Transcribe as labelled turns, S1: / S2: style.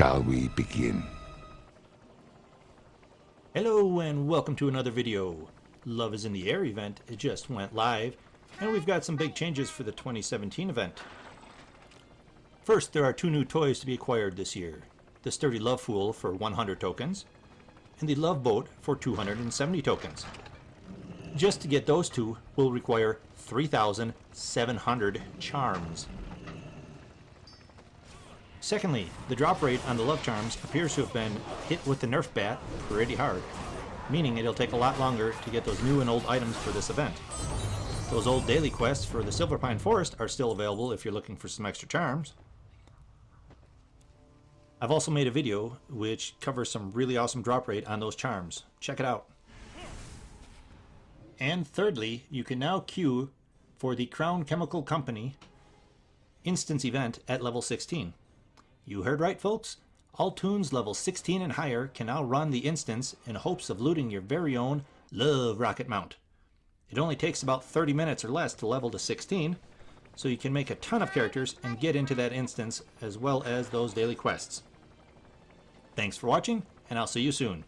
S1: shall we begin?
S2: Hello and welcome to another video. Love is in the Air event, it just went live, and we've got some big changes for the 2017 event. First, there are two new toys to be acquired this year. The Sturdy Love Fool for 100 tokens, and the Love Boat for 270 tokens. Just to get those two will require 3,700 charms. Secondly, the drop rate on the Love Charms appears to have been hit with the Nerf bat pretty hard, meaning it'll take a lot longer to get those new and old items for this event. Those old daily quests for the Silverpine Forest are still available if you're looking for some extra charms. I've also made a video which covers some really awesome drop rate on those charms. Check it out. And thirdly, you can now queue for the Crown Chemical Company instance event at level 16. You heard right, folks. All toons level 16 and higher can now run the instance in hopes of looting your very own Love Rocket Mount. It only takes about 30 minutes or less to level to 16, so you can make a ton of characters and get into that instance as well as those daily quests. Thanks for watching, and I'll see you soon.